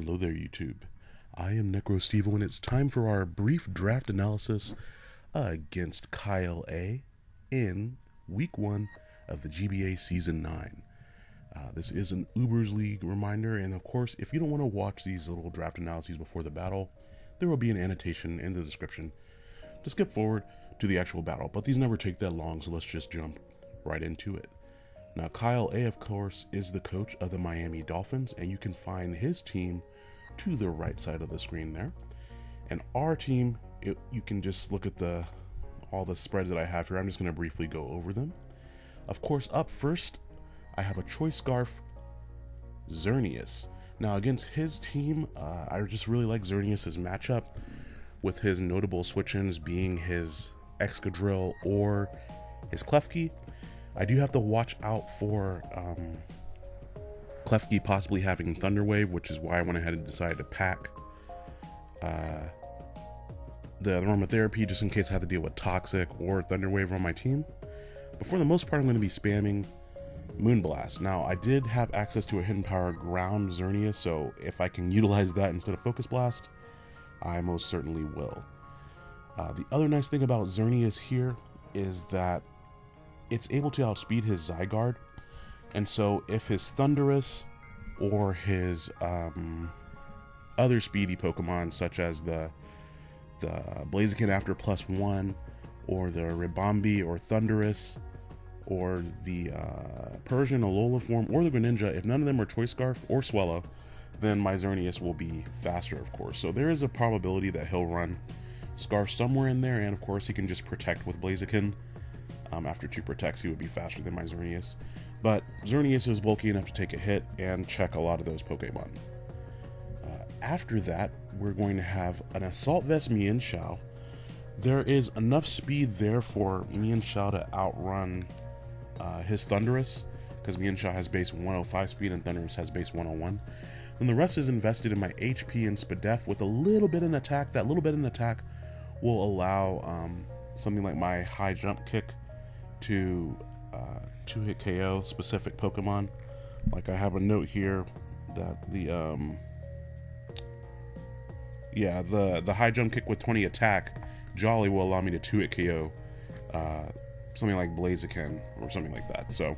Hello there, YouTube. I am NecroStevo, and it's time for our brief draft analysis against Kyle A in Week 1 of the GBA Season 9. Uh, this is an Ubers League reminder, and of course, if you don't want to watch these little draft analyses before the battle, there will be an annotation in the description to skip forward to the actual battle. But these never take that long, so let's just jump right into it. Now, Kyle A, of course, is the coach of the Miami Dolphins, and you can find his team to the right side of the screen there. And our team, it, you can just look at the all the spreads that I have here. I'm just going to briefly go over them. Of course, up first, I have a choice scarf, Xerneas. Now, against his team, uh, I just really like Xerneas' matchup, with his notable switch-ins being his Excadrill or his Klefki. I do have to watch out for um, Klefki possibly having Thunderwave, which is why I went ahead and decided to pack uh, the aromatherapy just in case I have to deal with Toxic or Thunderwave on my team. But for the most part, I'm going to be spamming Moonblast. Now, I did have access to a Hidden Power Ground Xerneas, so if I can utilize that instead of Focus Blast, I most certainly will. Uh, the other nice thing about Xerneas here is that it's able to outspeed his Zygarde. And so if his Thundurus or his um, other speedy Pokemon, such as the the Blaziken after plus one, or the Ribombee or Thundurus, or the uh, Persian Alola form, or the Greninja, if none of them are Choice Scarf or Swellow, then my will be faster, of course. So there is a probability that he'll run Scarf somewhere in there, and of course he can just protect with Blaziken. Um, after two protects, he would be faster than my Xerneas. But Xerneas is bulky enough to take a hit and check a lot of those Pokemon. Uh, after that, we're going to have an Assault Vest Mienshao. There is enough speed there for Mienshao to outrun uh, his Thundurus, because Mienshao has base 105 speed and Thundurus has base 101. And the rest is invested in my HP and Spadef with a little bit in attack. That little bit in attack will allow um, something like my high jump kick to uh, two hit KO specific Pokemon. Like I have a note here that the um, yeah the the high jump kick with 20 attack Jolly will allow me to two hit KO uh, something like Blaziken or something like that. So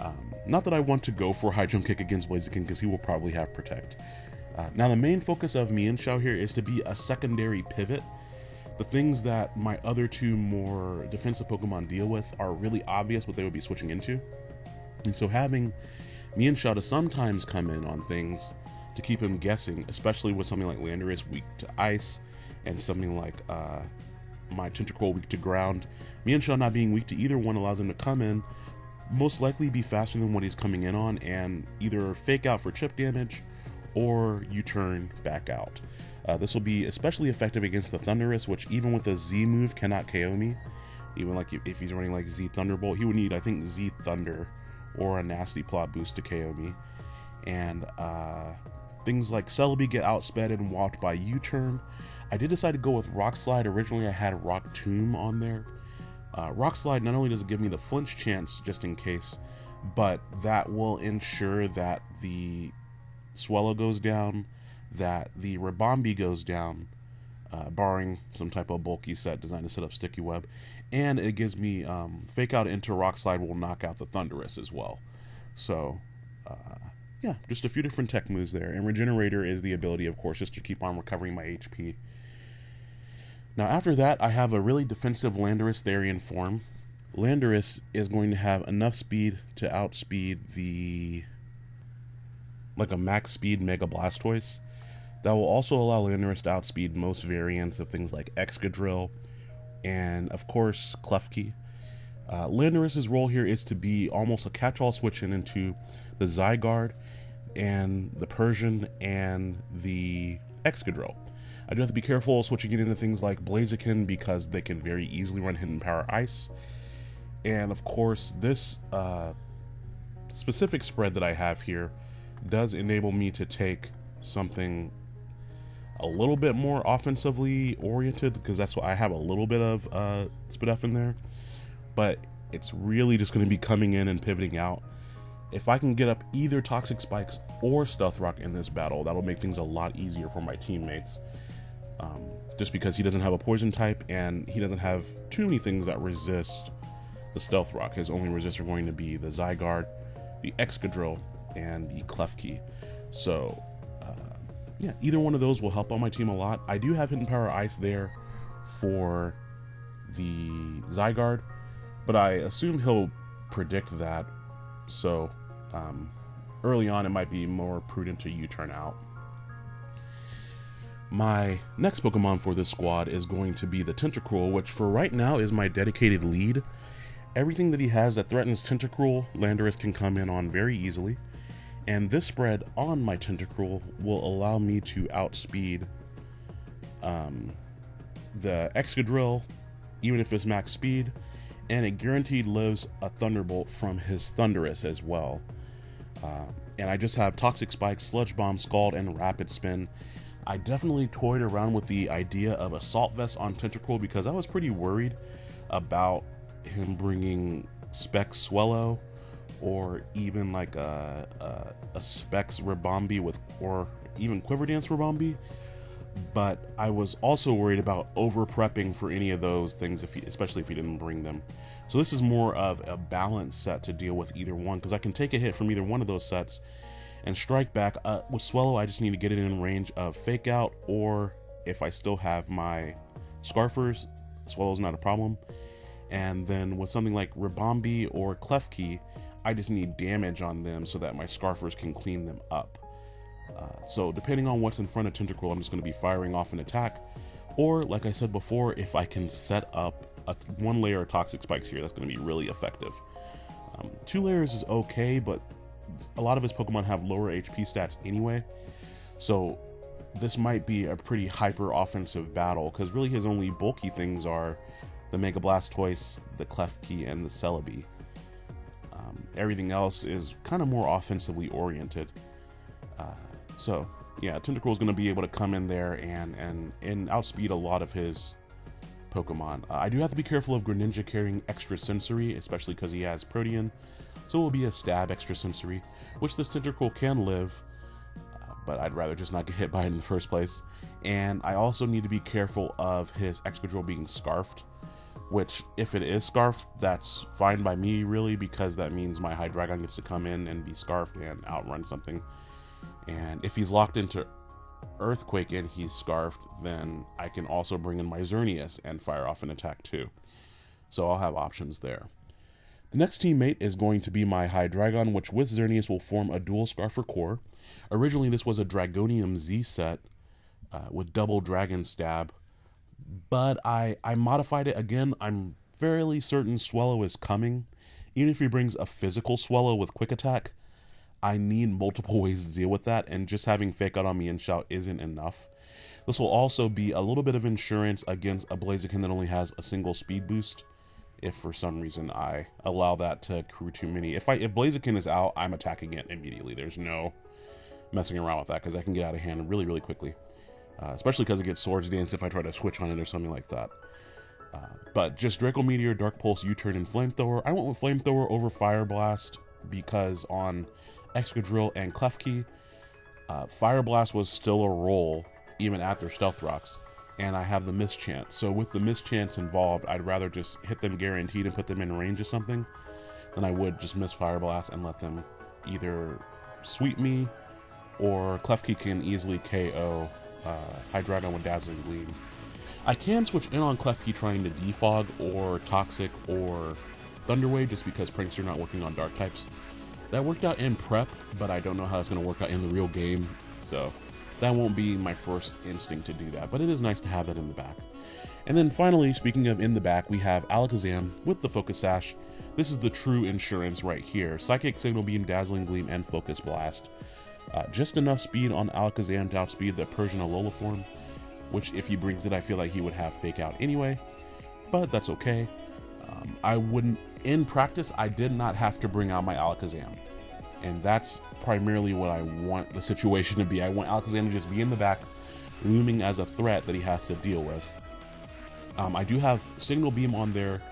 um, not that I want to go for high jump kick against Blaziken because he will probably have protect. Uh, now the main focus of Mienshao here is to be a secondary pivot the things that my other two more defensive Pokemon deal with are really obvious what they would be switching into. And so having Mienshao to sometimes come in on things to keep him guessing, especially with something like Landorus weak to ice and something like uh, my Tentacruel weak to ground. Mienshao not being weak to either one allows him to come in, most likely be faster than what he's coming in on, and either fake out for chip damage or you turn back out. Uh, this will be especially effective against the Thundurus, which even with a Z move cannot KO me. Even like if he's running like Z Thunderbolt, he would need I think Z Thunder or a nasty plot boost to KO me. And uh, things like Celebi get outsped and walked by U-turn. I did decide to go with Rock Slide. Originally I had Rock Tomb on there. Uh, Rock Slide not only does it give me the flinch chance just in case, but that will ensure that the Swellow goes down, that the Ribombee goes down, uh, barring some type of bulky set designed to set up sticky web, and it gives me um, fake out into rock slide will knock out the Thundurus as well. So, uh, yeah, just a few different tech moves there. And Regenerator is the ability, of course, just to keep on recovering my HP. Now, after that, I have a really defensive Landorus Therian form. Landorus is going to have enough speed to outspeed the like a max speed Mega Blastoise. That will also allow Landorus to outspeed most variants of things like Excadrill and, of course, Klefki. Uh, Landorus' role here is to be almost a catch-all switching into the Zygarde and the Persian and the Excadrill. I do have to be careful switching it into things like Blaziken because they can very easily run Hidden Power Ice. And of course, this uh, specific spread that I have here does enable me to take something a little bit more offensively oriented because that's what I have a little bit of uh, Spadef in there, but it's really just going to be coming in and pivoting out if I can get up either Toxic Spikes or Stealth Rock in this battle, that'll make things a lot easier for my teammates. Um, just because he doesn't have a poison type and he doesn't have too many things that resist the Stealth Rock. His only resist are going to be the Zygarde, the Excadrill, and the Klefki. So, uh, yeah, either one of those will help on my team a lot. I do have Hidden Power Ice there for the Zygarde, but I assume he'll predict that. So, um, early on, it might be more prudent to U-turn out. My next Pokemon for this squad is going to be the Tentacruel, which for right now is my dedicated lead. Everything that he has that threatens Tentacruel, Landorus can come in on very easily. And this spread on my Tentacruel will allow me to outspeed um, the Excadrill, even if it's max speed, and it guaranteed lives a Thunderbolt from his Thundurus as well. Uh, and I just have Toxic Spike, Sludge Bomb, Scald, and Rapid Spin I definitely toyed around with the idea of Assault Vest on Tentacruel because I was pretty worried about him bringing Specs Swellow or even like a, a, a Specs Ribombee with, or even Quiver Dance Ribombee. But I was also worried about over prepping for any of those things, if he, especially if you didn't bring them. So this is more of a balanced set to deal with either one because I can take a hit from either one of those sets and strike back. Uh, with Swellow, I just need to get it in range of Fake Out, or if I still have my Scarfers, Swellow's not a problem. And then with something like Ribombee or Klefki, I just need damage on them so that my Scarfers can clean them up. Uh, so depending on what's in front of Tentacruel, I'm just going to be firing off an attack. Or, like I said before, if I can set up a one layer of Toxic Spikes here, that's going to be really effective. Um, two layers is okay, but a lot of his Pokemon have lower HP stats anyway. So this might be a pretty hyper offensive battle because really his only bulky things are the Mega Blastoise, the Klefki, and the Celebi. Um, everything else is kind of more offensively oriented. Uh, so yeah, Tentacruel is going to be able to come in there and and and outspeed a lot of his Pokemon. Uh, I do have to be careful of Greninja carrying extra sensory, especially because he has Protean so it will be a stab extra sensory, which this Tentacruel can live, uh, but I'd rather just not get hit by it in the first place. And I also need to be careful of his Excadrill being scarfed, which, if it is scarfed, that's fine by me, really, because that means my Hydreigon gets to come in and be scarfed and outrun something. And if he's locked into Earthquake and he's scarfed, then I can also bring in my Xerneas and fire off an attack too. So I'll have options there. The next teammate is going to be my Hydreigon, which with Xerneas will form a dual Scarfer core. Originally, this was a Dragonium Z set uh, with double Dragon Stab, but I, I modified it again. I'm fairly certain Swellow is coming. Even if he brings a physical Swellow with Quick Attack, I need multiple ways to deal with that, and just having Fake Out on Mienshao isn't enough. This will also be a little bit of insurance against a Blaziken that only has a single speed boost if for some reason I allow that to accrue too many. If I if Blaziken is out, I'm attacking it immediately. There's no messing around with that because I can get out of hand really, really quickly. Uh, especially because it gets Swords Dance if I try to switch on it or something like that. Uh, but just Draco Meteor, Dark Pulse, U-Turn, and Flamethrower. I went with Flamethrower over Fire Blast because on Excadrill and Klefki, uh, Fire Blast was still a roll even after Stealth Rocks and I have the mischance. So with the mischance involved, I'd rather just hit them guaranteed and put them in range of something than I would just miss Fire Blast and let them either sweep me or Klefki can easily KO uh, Hydreigon with Dazzling Gleam. I can switch in on Klefki trying to defog or Toxic or Thunderwave just because Prankster not working on Dark types. That worked out in prep, but I don't know how it's going to work out in the real game, so that won't be my first instinct to do that, but it is nice to have that in the back. And then finally, speaking of in the back, we have Alakazam with the Focus Sash. This is the true insurance right here. Psychic Signal Beam, Dazzling Gleam, and Focus Blast. Uh, just enough speed on Alakazam to outspeed the Persian Alola form, which if he brings it, I feel like he would have Fake Out anyway, but that's okay. Um, I wouldn't, in practice, I did not have to bring out my Alakazam. And that's primarily what I want the situation to be. I want Alakazam to just be in the back, looming as a threat that he has to deal with. Um, I do have Signal Beam on there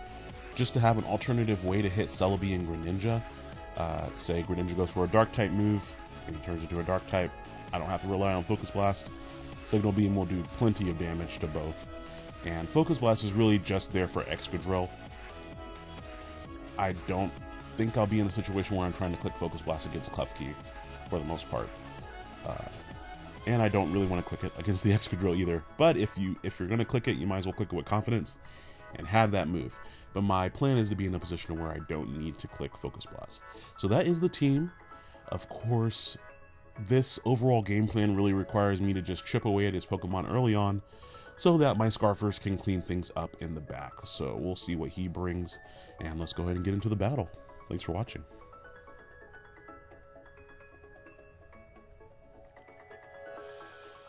just to have an alternative way to hit Celebi and Greninja. Uh, say Greninja goes for a Dark type move, and he turns into a Dark type. I don't have to rely on Focus Blast. Signal Beam will do plenty of damage to both. And Focus Blast is really just there for Excadrill. I don't think I'll be in a situation where I'm trying to click Focus Blast against Klefki for the most part. Uh, and I don't really want to click it against the Excadrill either. But if you if you're going to click it, you might as well click it with confidence and have that move. But my plan is to be in a position where I don't need to click Focus Blast. So that is the team. Of course, this overall game plan really requires me to just chip away at his Pokemon early on so that my Scarfers can clean things up in the back. So we'll see what he brings, and let's go ahead and get into the battle. Thanks for watching.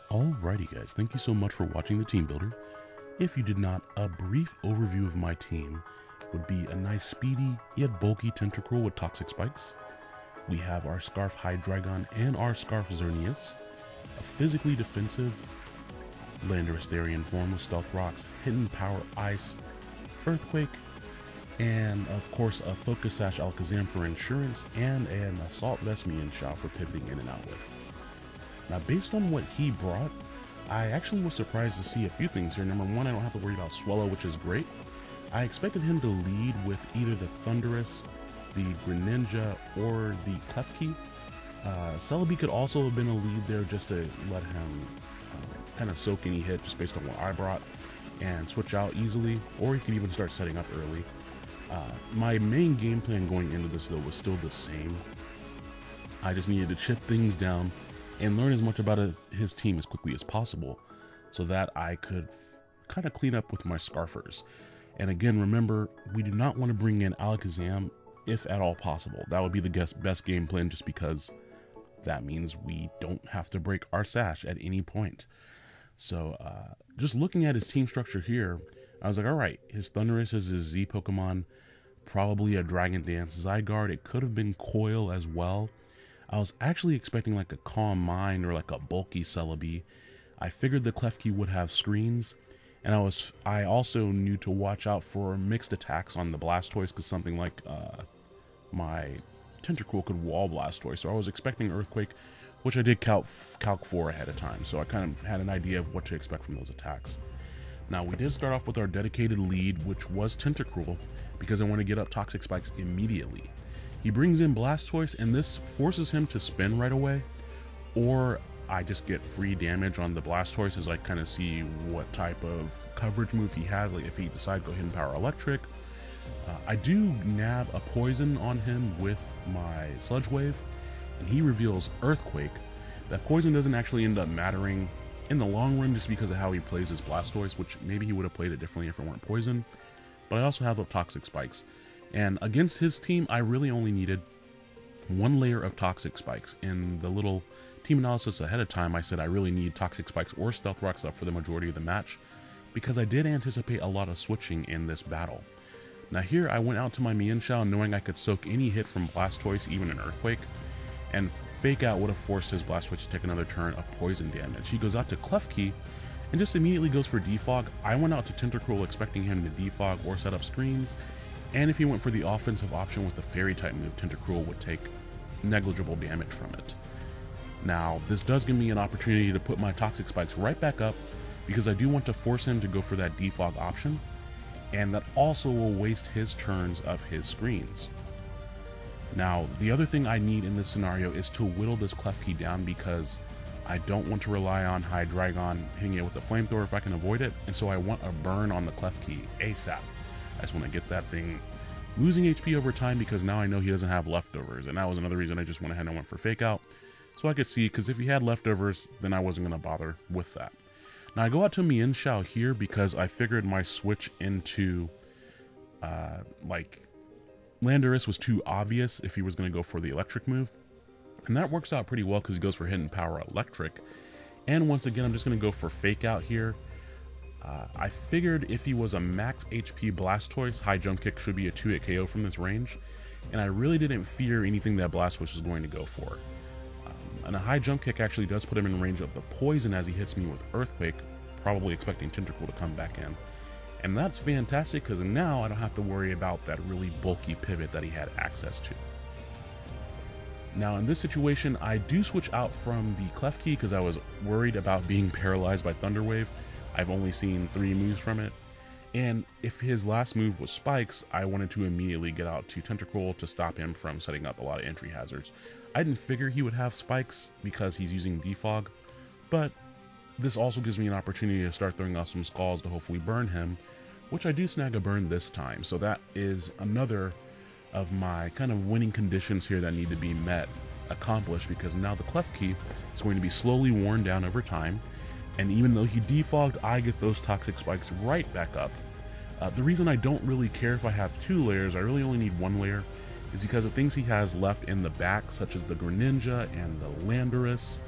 Alrighty guys, thank you so much for watching the Team Builder. If you did not, a brief overview of my team would be a nice speedy yet bulky Tentacruel with Toxic Spikes. We have our Scarf Hydreigon and our Scarf Xerneas, a physically defensive Landorus Therian form with Stealth Rocks, Hidden Power Ice, Earthquake, and of course a Focus Sash Alakazam for insurance and an Assault Vest Mienshao for pivoting in and out with. Now based on what he brought, I actually was surprised to see a few things here. Number one, I don't have to worry about Swellow, which is great. I expected him to lead with either the Thundurus, the Greninja, or the Klefki. Uh, Celebi could also have been a lead there just to let him uh, kind of soak any hit just based on what I brought and switch out easily, or he could even start setting up early. Uh, my main game plan going into this though was still the same. I just needed to chip things down and learn as much about a, his team as quickly as possible so that I could kind of clean up with my Scarfers. And again, remember, we do not want to bring in Alakazam if at all possible. That would be the best game plan just because that means we don't have to break our sash at any point. So, uh, just looking at his team structure here, I was like, all right, his Thundurus is his Z Pokemon, probably a Dragon Dance Zygarde. It could have been Coil as well. I was actually expecting like a Calm Mind or like a bulky Celebi. I figured the Klefki would have screens, and I was I also knew to watch out for mixed attacks on the Blastoise because something like uh, my Tentacruel could wall Blastoise, so I was expecting Earthquake, which I did calc, calc for ahead of time, so I kind of had an idea of what to expect from those attacks. Now we did start off with our dedicated lead, which was Tentacruel, because I want to get up Toxic Spikes immediately. He brings in Blastoise, and this forces him to spin right away, or I just get free damage on the Blastoise as I kind of see what type of coverage move he has, like if he decides to go Hidden Power Electric. Uh, I do nab a Poison on him with my Sludge Wave, and he reveals Earthquake. That Poison doesn't actually end up mattering in the long run just because of how he plays his Blastoise, which maybe he would have played it differently if it weren't Poison. But I also have up Toxic Spikes. And against his team, I really only needed one layer of Toxic Spikes. In the little team analysis ahead of time, I said I really need Toxic Spikes or Stealth Rocks up for the majority of the match because I did anticipate a lot of switching in this battle. Now here, I went out to my Mienshao knowing I could soak any hit from Blastoise, even an Earthquake, and Fake Out would have forced his Blastoise to take another turn of poison damage. He goes out to Klefki and just immediately goes for Defog. I went out to Tentacruel expecting him to defog or set up screens, and if he went for the offensive option with the fairy type move, Tentacruel would take negligible damage from it. Now, this does give me an opportunity to put my Toxic Spikes right back up because I do want to force him to go for that defog option, and that also will waste his turns of his screens. Now, the other thing I need in this scenario is to whittle this Klefki down because I don't want to rely on Hydreigon hitting it with a flamethrower if I can avoid it, and so I want a burn on the Klefki ASAP. I just want to get that thing losing HP over time because now I know he doesn't have leftovers. And that was another reason I just went ahead and went for Fake Out. So I could see, because if he had leftovers, then I wasn't going to bother with that. Now I go out to Mienshao here because I figured my switch into, uh, like, Landorus was too obvious if he was going to go for the electric move. And that works out pretty well because he goes for Hidden Power Electric. And once again, I'm just going to go for Fake Out here uh, I figured if he was a max HP Blastoise, high jump kick should be a 2 hit KO from this range, and I really didn't fear anything that Blastoise was going to go for. And a high jump kick actually does put him in range of the poison as he hits me with Earthquake, probably expecting Tentacruel to come back in. And that's fantastic because now I don't have to worry about that really bulky pivot that he had access to. Now in this situation, I do switch out from the Clef because I was worried about being paralyzed by Thunderwave. I've only seen three moves from it. And if his last move was Spikes, I wanted to immediately get out to Tentacruel to stop him from setting up a lot of entry hazards. I didn't figure he would have Spikes because he's using Defog, but this also gives me an opportunity to start throwing out some Scalds to hopefully burn him, which I do snag a burn this time. So that is another of my kind of winning conditions here that need to be met, accomplished, because now the Klefki is going to be slowly worn down over time, and even though he defogged, I get those Toxic Spikes right back up. Uh, the reason I don't really care if I have two layers, I really only need one layer, is because the things he has left in the back, such as the Greninja and the Landorus,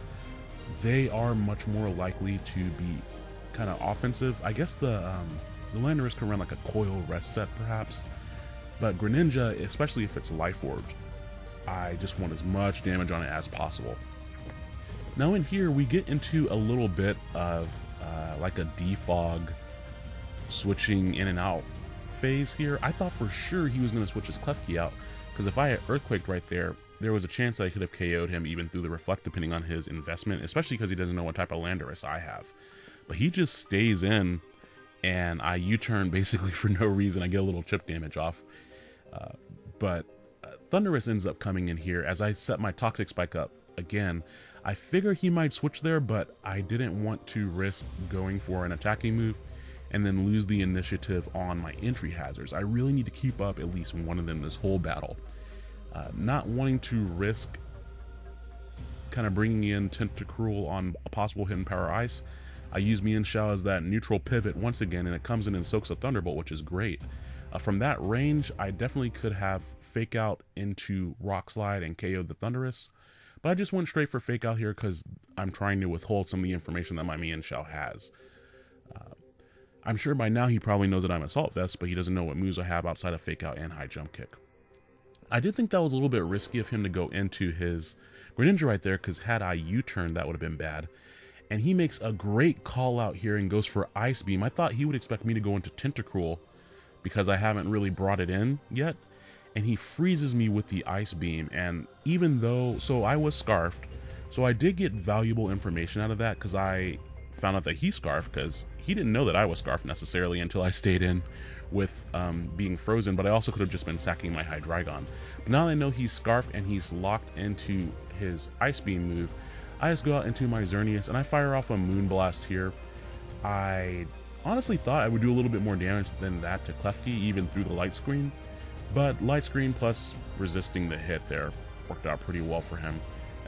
they are much more likely to be kind of offensive. I guess the um, the Landorus can run like a coil rest set, perhaps, but Greninja, especially if it's life orbed, I just want as much damage on it as possible. Now in here, we get into a little bit of uh, like a defog switching in and out phase here. I thought for sure he was going to switch his Klefki out, because if I had Earthquaked right there, there was a chance I could have KO'd him even through the Reflect, depending on his investment, especially because he doesn't know what type of Landorus I have. But he just stays in, and I U-turn basically for no reason. I get a little chip damage off. Uh, but uh, Thundurus ends up coming in here as I set my Toxic Spike up again. I figure he might switch there, but I didn't want to risk going for an attacking move and then lose the initiative on my entry hazards. I really need to keep up at least one of them this whole battle. Uh, not wanting to risk kind of bringing in Tentacruel on a possible hidden power ice, I use Mienshao as that neutral pivot once again, and it comes in and soaks a Thunderbolt, which is great. Uh, from that range, I definitely could have Fake Out into Rock Slide and KO the Thundurus, but I just went straight for Fake Out here because I'm trying to withhold some of the information that my Mienshao has. I'm sure by now he probably knows that I'm Assault Vest, but he doesn't know what moves I have outside of Fake Out and High Jump Kick. I did think that was a little bit risky of him to go into his Greninja right there, because had I U-turned, that would have been bad. And he makes a great call out here and goes for Ice Beam. I thought he would expect me to go into Tentacruel, because I haven't really brought it in yet. And he freezes me with the Ice Beam. And even though, so I was Scarfed, so I did get valuable information out of that, because I found out that he Scarfed, because he didn't know that I was Scarfed necessarily until I stayed in with um, being frozen, but I also could have just been sacking my Hydreigon. But now that I know he's Scarfed and he's locked into his Ice Beam move, I just go out into my Xerneas and I fire off a Moonblast here. I honestly thought I would do a little bit more damage than that to Klefki, even through the light screen, but light screen plus resisting the hit there worked out pretty well for him.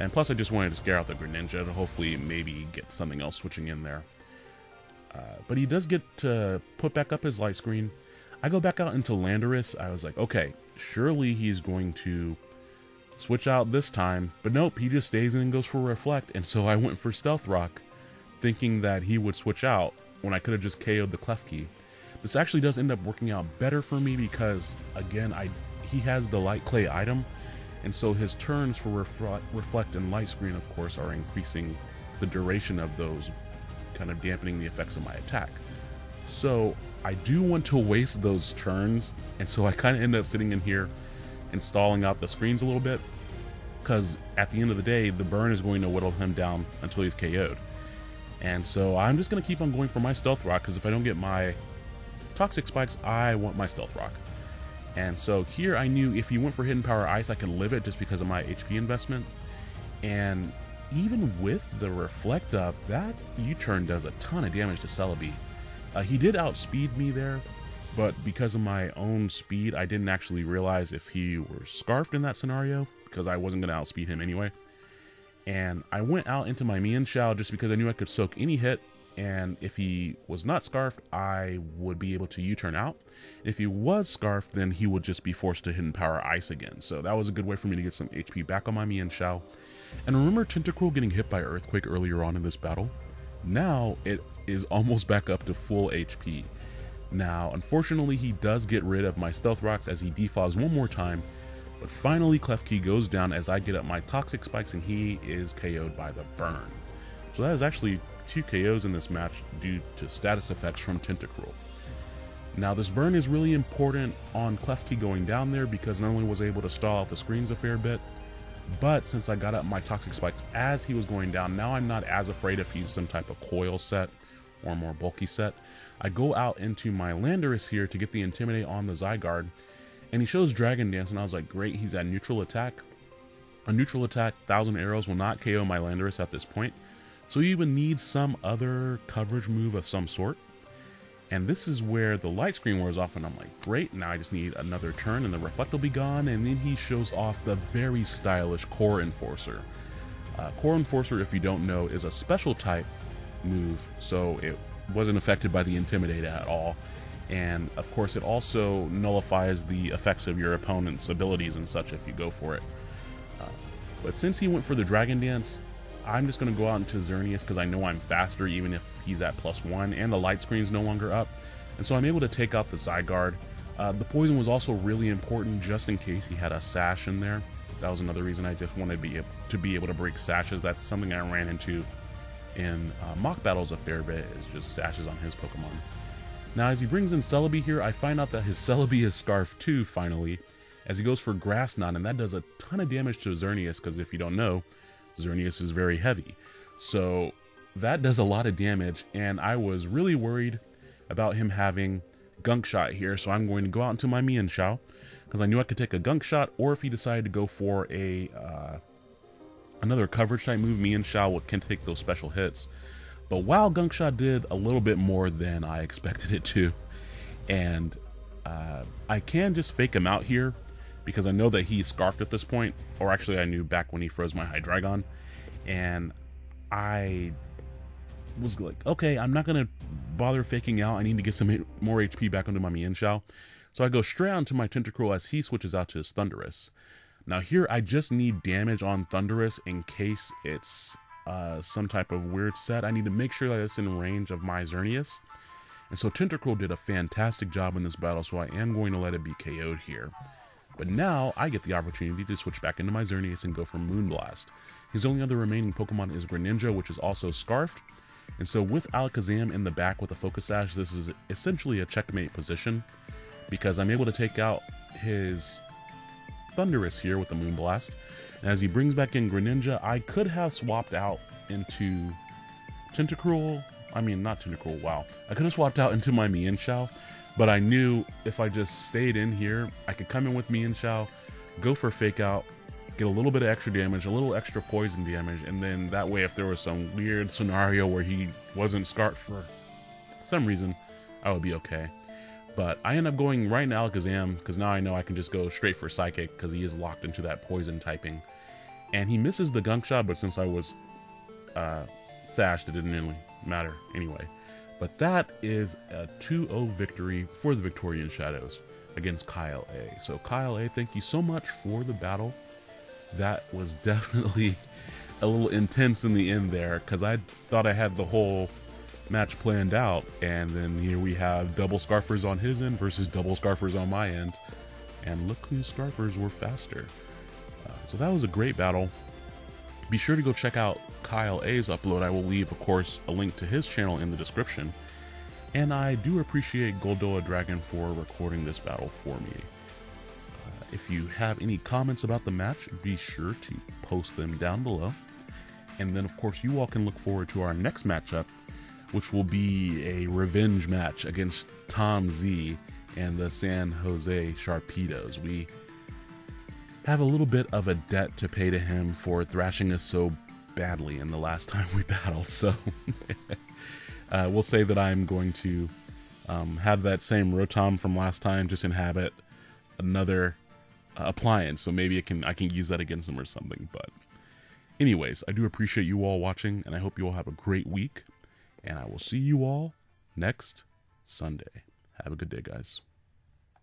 And plus I just wanted to scare out the Greninja to hopefully maybe get something else switching in there. Uh, but he does get to put back up his light screen, I go back out into Landorus. I was like, okay, surely he's going to switch out this time. But nope, he just stays in and goes for Reflect. And so I went for Stealth Rock, thinking that he would switch out when I could have just KO'd the Klefki. This actually does end up working out better for me because, again, I he has the Light Clay item. And so his turns for reflect, reflect and Light Screen, of course, are increasing the duration of those, kind of dampening the effects of my attack. So I do want to waste those turns, and so I kind of end up sitting in here installing out the screens a little bit, because at the end of the day, the burn is going to whittle him down until he's KO'd. And so I'm just going to keep on going for my Stealth Rock, because if I don't get my Toxic Spikes, I want my Stealth Rock. And so here I knew if he went for Hidden Power Ice, I could live it just because of my HP investment. And even with the Reflect Up, that U-turn does a ton of damage to Celebi. Uh, he did outspeed me there, but because of my own speed, I didn't actually realize if he were scarfed in that scenario, because I wasn't going to outspeed him anyway. And I went out into my Mienshao just because I knew I could soak any hit, and if he was not scarfed, I would be able to U-turn out. If he was scarfed, then he would just be forced to hidden power ice again. So that was a good way for me to get some HP back on my Mienshao. And remember Tentacruel getting hit by Earthquake earlier on in this battle? Now it is almost back up to full HP. Now, unfortunately, he does get rid of my Stealth Rocks as he defogs one more time, but finally Klefki goes down as I get up my Toxic Spikes and he is KO'd by the Burn. So that is actually two KOs in this match due to status effects from Tentacruel. Now this burn is really important on Klefki going down there because not only was able to stall out the screens a fair bit, But since I got up my Toxic Spikes as he was going down, now I'm not as afraid if he's some type of coil set or more bulky set. I go out into my Landorus here to get the Intimidate on the Zygarde, and he shows Dragon Dance, and I was like, great, he's at neutral attack. A neutral attack, Thousand Arrows will not KO my Landorus at this point, so you even need some other coverage move of some sort. And this is where the light screen wears off, and I'm like, great, now I just need another turn, and the Reflect will be gone, and then he shows off the very stylish Core Enforcer. Uh, Core Enforcer, if you don't know, is a special type move, so it wasn't affected by the Intimidate at all. And of course, it also nullifies the effects of your opponent's abilities and such if you go for it. Uh, but since he went for the Dragon Dance, I'm just going to go out into Xerneas because I know I'm faster even if he's at plus one, and the light screen's no longer up. And so I'm able to take out the Zygarde. Uh, the poison was also really important just in case he had a sash in there. That was another reason I just wanted to be able to, be able to break sashes. That's something I ran into in uh, mock battles a fair bit, is just sashes on his Pokemon. Now, as he brings in Celebi here, I find out that his Celebi is Scarf too, finally, as he goes for Grass Knot, and that does a ton of damage to Xerneas, because if you don't know, Xerneas is very heavy. So that does a lot of damage, and I was really worried about him having Gunk Shot here, so I'm going to go out into my Mienshao, because I knew I could take a Gunk Shot, or if he decided to go for a uh, another coverage type move, Mienshao can take those special hits. But while Gunk Shot did a little bit more than I expected it to, and uh, I can just fake him out here, because I know that he's scarfed at this point, or actually I knew back when he froze my Hydreigon, and I was like, okay, I'm not gonna bother faking out. I need to get some more HP back onto my Mienshao. So I go straight onto my Tentacruel as he switches out to his Thundurus. Now here, I just need damage on Thundurus in case it's uh, some type of weird set. I need to make sure that it's in range of my Xerneas. And so Tentacruel did a fantastic job in this battle, so I am going to let it be KO'd here. But now I get the opportunity to switch back into my Xerneas and go for Moonblast. His only other remaining Pokemon is Greninja, which is also Scarfed. And so with Alakazam in the back with a Focus Sash, this is essentially a checkmate position because I'm able to take out his Thundurus here with the Moonblast. And as he brings back in Greninja, I could have swapped out into Tentacruel. I mean, not Tentacruel, wow. I could have swapped out into my Mienshao, but I knew if I just stayed in here, I could come in with Mienshao, go for Fake Out, get a little bit of extra damage, a little extra poison damage, and then that way if there was some weird scenario where he wasn't scarred for some reason, I would be okay. But I end up going right into Alakazam because now I know I can just go straight for Psychic because he is locked into that poison typing. And he misses the gunk shot, but since I was uh, sashed, it didn't really matter anyway. But that is a 2-0 victory for the Victorian Shadows against Kyle A. So Kyle A, thank you so much for the battle. That was definitely a little intense in the end there because I thought I had the whole match planned out, and then here we have double scarfers on his end versus double scarfers on my end, and look whose scarfers were faster. Uh, so that was a great battle. Be sure to go check out Kyle A's upload. I will leave, of course, a link to his channel in the description. And I do appreciate Goldoa Dragon for recording this battle for me. Uh, if you have any comments about the match, be sure to post them down below. And then, of course, you all can look forward to our next matchup, which will be a revenge match against Tom Z and the San Jose Sharpedos. We have a little bit of a debt to pay to him for thrashing us so badly in the last time we battled. So uh, we'll say that I'm going to um, have that same Rotom from last time, just inhabit another uh, appliance. So maybe it can I can use that against him or something. But anyways, I do appreciate you all watching, and I hope you all have a great week. And I will see you all next Sunday. Have a good day, guys.